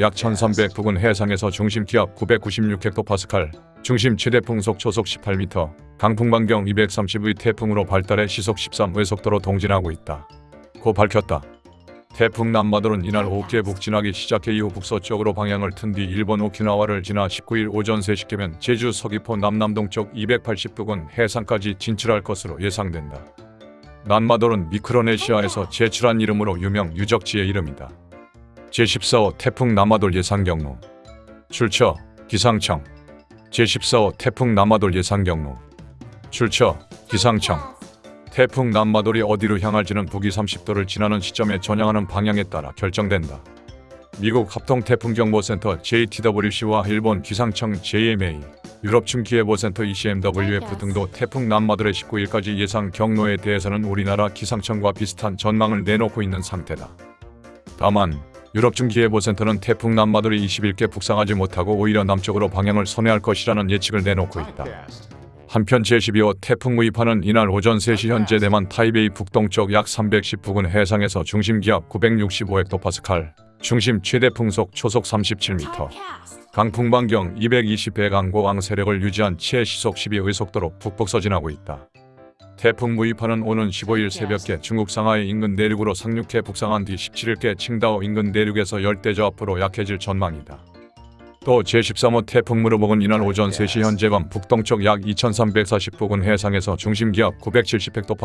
약 1300 부근 해상에서 중심 기압 996헥토파스칼, 중심 최대 풍속 초속 18m, 강풍 반경 230의 태풍으로 발달해 시속 13외속도로 동진하고 있다. 고 밝혔다. 태풍 남마돌은 이날 오후에 북진하기 시작해 이후 북서쪽으로 방향을 튼 뒤 일본 오키나와를 지나 19일 오전 3시께면 제주 서귀포 남남동쪽 280부근 해상까지 진출할 것으로 예상된다. 남마돌은 미크로네시아에서 제출한 이름으로 유명 유적지의 이름이다. 제14호 태풍 남마돌 예상 경로 출처 기상청 제14호 태풍 남마돌 예상 경로 출처 기상청 태풍 남마돌이 어디로 향할지는 북위 30도를 지나는 시점에 전향하는 방향에 따라 결정된다. 미국 합동태풍경보센터 JTWC와 일본 기상청 JMA, 유럽중기예보센터 ECMWF 등도 태풍 남마돌의 19일까지 예상 경로에 대해서는 우리나라 기상청과 비슷한 전망을 내놓고 있는 상태다. 다만 유럽중기예보센터는 태풍 남마돌이 21개 북상하지 못하고 오히려 남쪽으로 방향을 선회할 것이라는 예측을 내놓고 있다. 한편 제12호 태풍 무이파는 이날 오전 3시 현재 대만 타이베이 북동쪽 약 310 부근 해상에서 중심 기압 965헥토파스칼, 중심 최대 풍속 초속 37m, 강풍 반경 220배 강고왕 세력을 유지한 채 시속 12의 속도로 북북 서진하고 있다. 태풍 무이파는 오는 15일 새벽에 중국 상하이 인근 내륙으로 상륙해 북상한 뒤 17일께 칭다오 인근 내륙에서 열대저압으로 약해질 전망이다. 또 제13호 태풍 무르복은 이날 오전 3시 현재 밤 북동쪽 약 2340 부근 해상에서 중심 기압 970헥토파